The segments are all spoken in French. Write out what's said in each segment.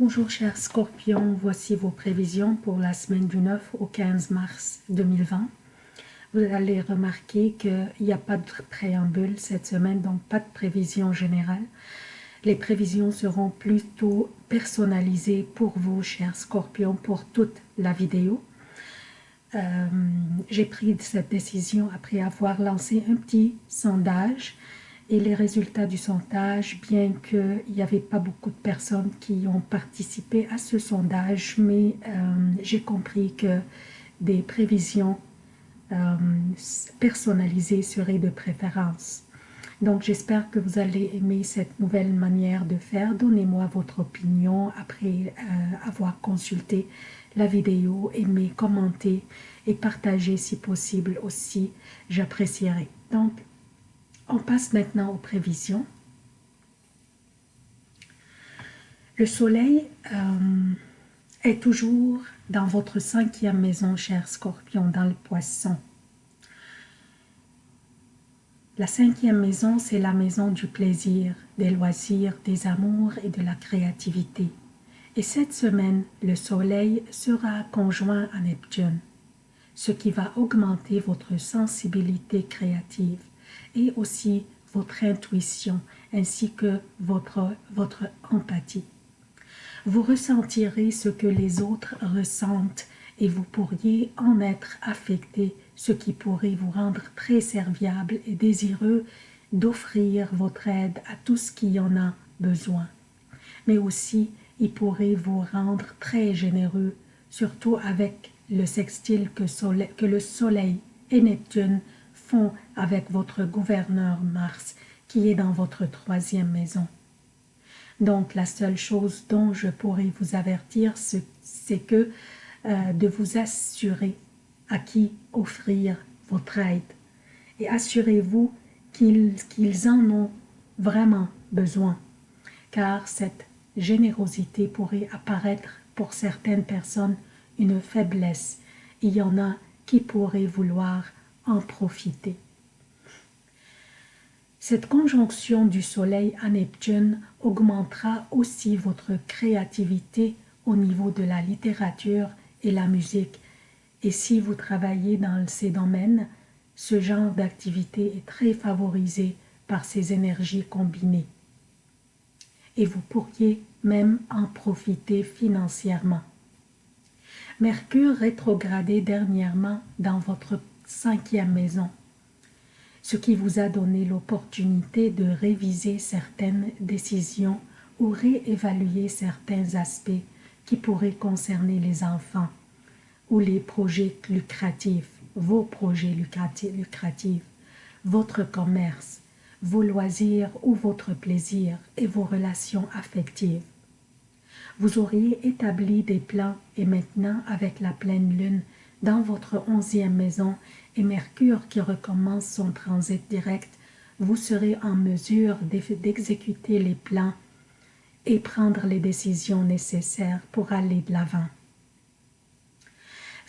Bonjour chers scorpions, voici vos prévisions pour la semaine du 9 au 15 mars 2020. Vous allez remarquer qu'il n'y a pas de préambule cette semaine, donc pas de prévision générale. Les prévisions seront plutôt personnalisées pour vous, chers scorpions, pour toute la vidéo. Euh, j'ai pris cette décision après avoir lancé un petit sondage et les résultats du sondage, bien qu'il n'y avait pas beaucoup de personnes qui ont participé à ce sondage, mais euh, j'ai compris que des prévisions euh, personnalisées seraient de préférence. Donc j'espère que vous allez aimer cette nouvelle manière de faire. Donnez-moi votre opinion après euh, avoir consulté la vidéo, aimez, commentez et partagez si possible aussi, j'apprécierai. Donc on passe maintenant aux prévisions. Le soleil euh, est toujours dans votre cinquième maison, cher scorpion, dans le poisson. La cinquième maison, c'est la maison du plaisir, des loisirs, des amours et de la créativité. Et cette semaine, le soleil sera conjoint à Neptune, ce qui va augmenter votre sensibilité créative et aussi votre intuition ainsi que votre, votre empathie. Vous ressentirez ce que les autres ressentent et vous pourriez en être affecté, ce qui pourrait vous rendre très serviable et désireux d'offrir votre aide à tout ce qui en a besoin. Mais aussi, il pourrait vous rendre très généreux, surtout avec le sextile que, que le Soleil et Neptune avec votre gouverneur Mars qui est dans votre troisième maison. Donc la seule chose dont je pourrais vous avertir, c'est que euh, de vous assurer à qui offrir votre aide. Et assurez-vous qu'ils en ont vraiment besoin, car cette générosité pourrait apparaître pour certaines personnes une faiblesse. Il y en a qui pourraient vouloir en profiter. Cette conjonction du Soleil à Neptune augmentera aussi votre créativité au niveau de la littérature et la musique. Et si vous travaillez dans ces domaines, ce genre d'activité est très favorisé par ces énergies combinées. Et vous pourriez même en profiter financièrement. Mercure rétrogradé dernièrement dans votre cinquième maison, ce qui vous a donné l'opportunité de réviser certaines décisions ou réévaluer certains aspects qui pourraient concerner les enfants ou les projets lucratifs, vos projets lucratifs, votre commerce, vos loisirs ou votre plaisir et vos relations affectives. Vous auriez établi des plans et maintenant, avec la pleine lune, dans votre onzième maison et Mercure qui recommence son transit direct, vous serez en mesure d'exécuter les plans et prendre les décisions nécessaires pour aller de l'avant.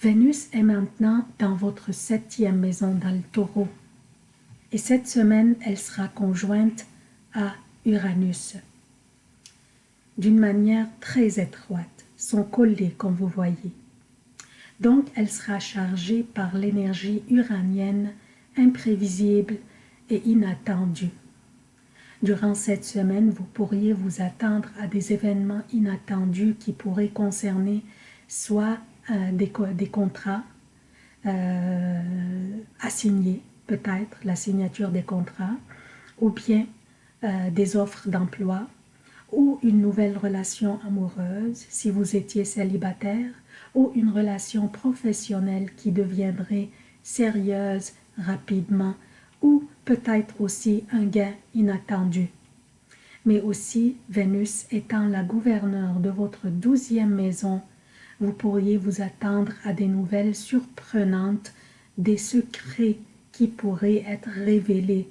Vénus est maintenant dans votre septième maison dans le taureau et cette semaine elle sera conjointe à Uranus d'une manière très étroite, son collier comme vous voyez. Donc, elle sera chargée par l'énergie uranienne imprévisible et inattendue. Durant cette semaine, vous pourriez vous attendre à des événements inattendus qui pourraient concerner soit euh, des, contrats euh, assignés, peut-être la signature des contrats, ou bien euh, des offres d'emploi, ou une nouvelle relation amoureuse si vous étiez célibataire, ou une relation professionnelle qui deviendrait sérieuse rapidement ou peut-être aussi un gain inattendu. Mais aussi, Vénus étant la gouverneure de votre douzième maison, vous pourriez vous attendre à des nouvelles surprenantes, des secrets qui pourraient être révélés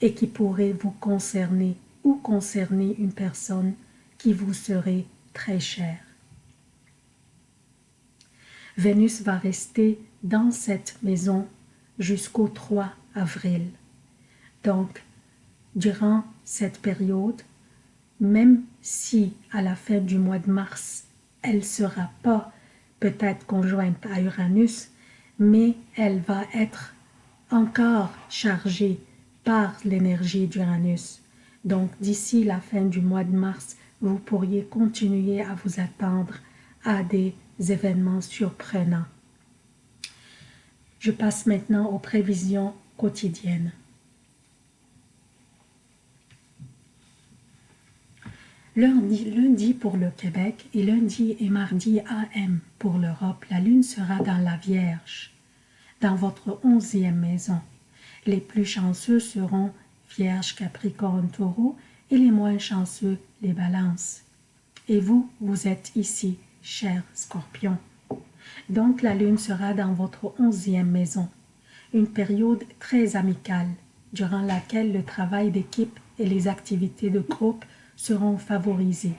et qui pourraient vous concerner ou concerner une personne qui vous serait très chère. Vénus va rester dans cette maison jusqu'au 3 avril. Donc, durant cette période, même si à la fin du mois de mars, elle ne sera pas peut-être conjointe à Uranus, mais elle va être encore chargée par l'énergie d'Uranus. Donc d'ici la fin du mois de mars, vous pourriez continuer à vous attendre à des événements surprenants. Je passe maintenant aux prévisions quotidiennes. Lundi, pour le Québec et lundi et mardi AM pour l'Europe, la lune sera dans la Vierge, dans votre onzième maison. Les plus chanceux seront Vierge, Capricorne, Taureau et les moins chanceux, les balances. Et vous, vous êtes ici, cher Scorpion. Donc la lune sera dans votre onzième maison, une période très amicale, durant laquelle le travail d'équipe et les activités de groupe seront favorisées.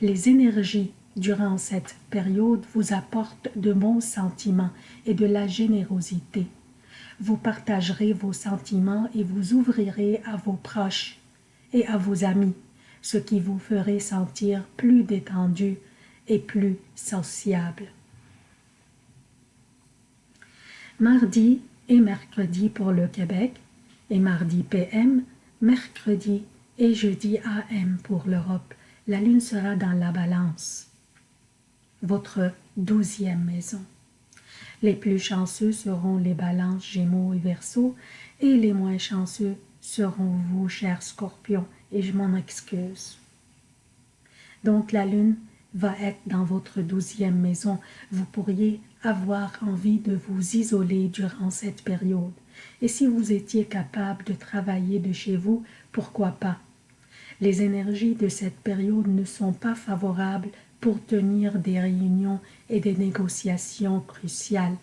Les énergies durant cette période vous apportent de bons sentiments et de la générosité. Vous partagerez vos sentiments et vous ouvrirez à vos proches et à vos amis, ce qui vous ferait sentir plus détendu et plus sociable. Mardi et mercredi pour le Québec et mardi PM, mercredi et jeudi AM pour l'Europe, la lune sera dans la balance, votre douzième maison. Les plus chanceux seront les balances Gémeaux et Verseaux, et les moins chanceux seront vous, chers scorpions, et je m'en excuse. Donc la lune va être dans votre douzième maison. Vous pourriez avoir envie de vous isoler durant cette période. Et si vous étiez capable de travailler de chez vous, pourquoi pas? Les énergies de cette période ne sont pas favorables pour tenir des réunions et des négociations cruciales.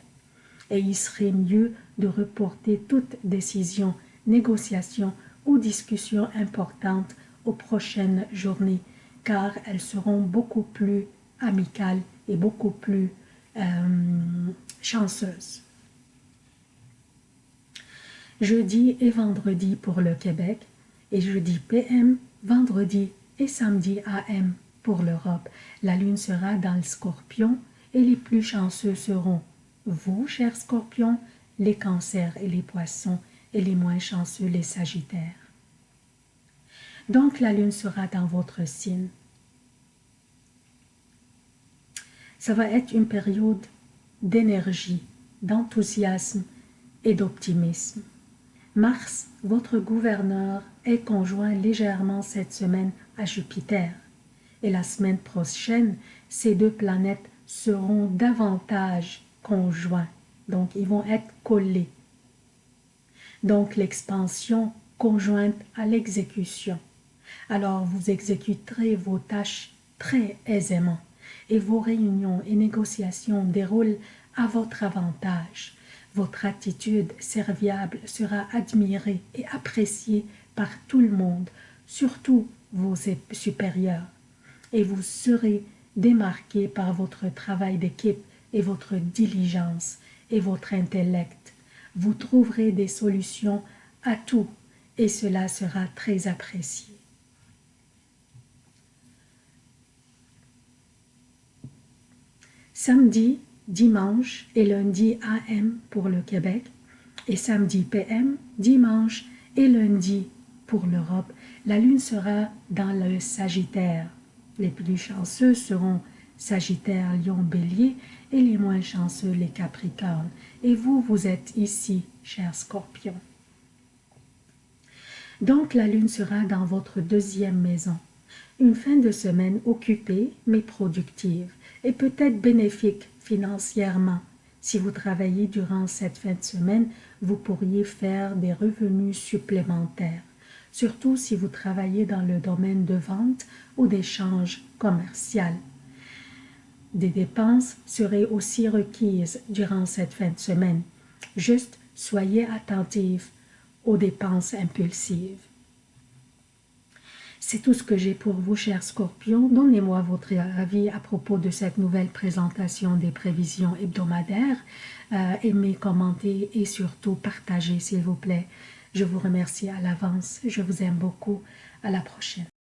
Et il serait mieux de reporter toute décision, négociation ou discussion importante aux prochaines journées, car elles seront beaucoup plus amicales et beaucoup plus euh, chanceuses. Jeudi et vendredi pour le Québec, et jeudi PM, vendredi et samedi AM pour l'Europe. La lune sera dans le scorpion et les plus chanceux seront vous, chers scorpions, les cancers et les poissons, et les moins chanceux, les sagittaires. Donc la lune sera dans votre signe. Ça va être une période d'énergie, d'enthousiasme et d'optimisme. Mars, votre gouverneur, est conjoint légèrement cette semaine à Jupiter. Et la semaine prochaine, ces deux planètes seront davantage conjoints. Donc, ils vont être collés. Donc, l'expansion conjointe à l'exécution. Alors, vous exécuterez vos tâches très aisément et vos réunions et négociations déroulent à votre avantage. Votre attitude serviable sera admirée et appréciée par tout le monde, surtout vos supérieurs, et vous serez démarqué par votre travail d'équipe et votre diligence et votre intellect. Vous trouverez des solutions à tout et cela sera très apprécié. Samedi, dimanche et lundi AM pour le Québec et samedi PM, dimanche et lundi pour l'Europe. La lune sera dans le Sagittaire. Les plus chanceux seront Sagittaire, Lion, Bélier et les moins chanceux, les Capricornes. Et vous, vous êtes ici, cher Scorpion. Donc la lune sera dans votre deuxième maison. Une fin de semaine occupée mais productive et peut-être bénéfique financièrement. Si vous travaillez durant cette fin de semaine, vous pourriez faire des revenus supplémentaires, surtout si vous travaillez dans le domaine de vente ou d'échange commercial. Des dépenses seraient aussi requises durant cette fin de semaine. Juste soyez attentifs aux dépenses impulsives. C'est tout ce que j'ai pour vous, chers scorpions. Donnez-moi votre avis à propos de cette nouvelle présentation des prévisions hebdomadaires. Euh, aimez, commentez et surtout partagez, s'il vous plaît. Je vous remercie à l'avance. Je vous aime beaucoup. À la prochaine.